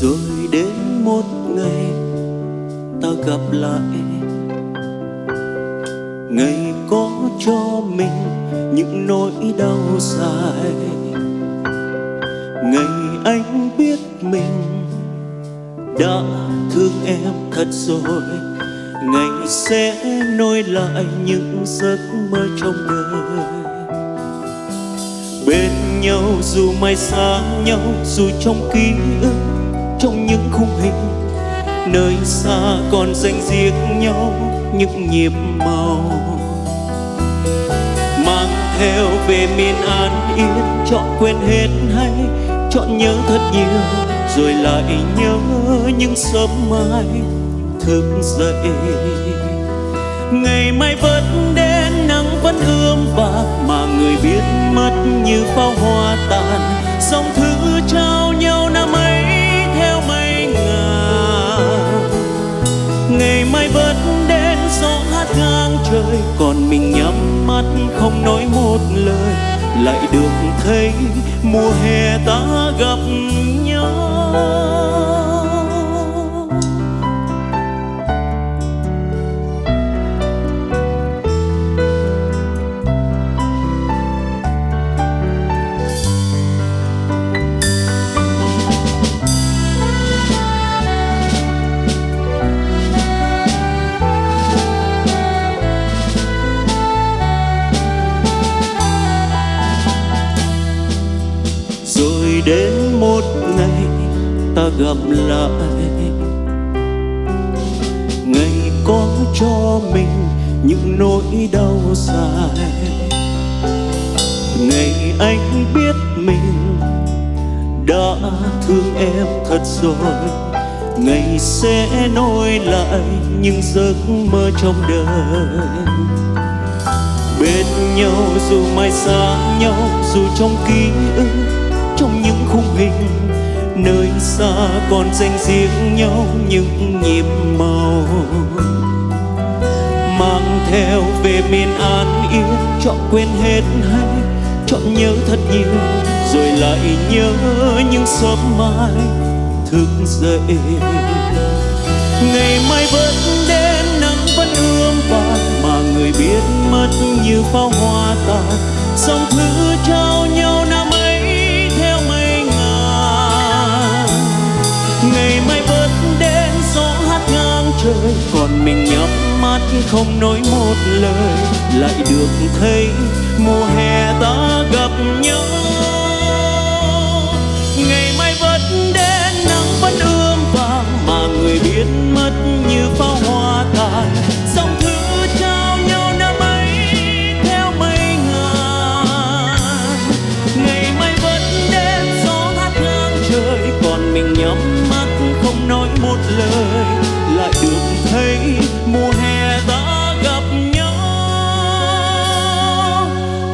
rồi đến một ngày ta gặp lại. Ngày có cho mình những nỗi đau dài. Ngày anh biết mình đã thương em thật rồi. Ngày sẽ nối lại những giấc mơ trong đời. Bên nhau dù mai xa nhau, dù trong ký ức hình. Nơi xa còn danh riêng nhau những nhịp màu. Mang theo về miền an yên, chọn quên hết hay chọn nhớ thật nhiều, rồi lại nhớ những sớm mai thức dậy. Ngày mai vẫn đến, nắng vẫn ươm vàng mà người biết mất như pháo hoa còn mình nhắm mắt không nói một lời. Lại được thấy mùa hè ta gặp đến một ngày ta gặp lại. Ngày có cho mình những nỗi đau dài. Ngày anh biết mình đã thương em thật rồi. Ngày sẽ nối lại những giấc mơ trong đời. Bên nhau dù mai xa nhau, dù trong ký ức xa còn dành riêng nhau những nhịp màu. Mang theo về miền an yên, chọn quên hết hay chọn nhớ thật nhiều, rồi lại nhớ những sớm mai thức dậy. Ngày mai vẫn đến nắng vẫn ươm vàng, mà người biết mất như pháo hoa tàn dòng thứ ngày mai vẫn đến gió hát ngang trời, còn mình nhắm mắt không nói một lời. Lại được thấy mùa hè ta gặp nhau.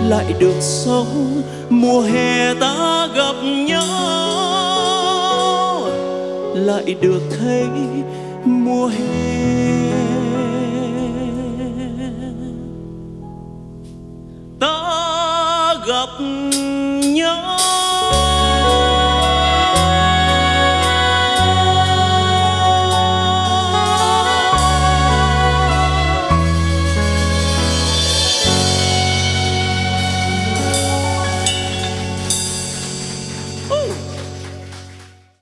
Lại được sống. Mùa hè ta gặp nhau, lại được thấy mùa hè. Ta gặp nhau.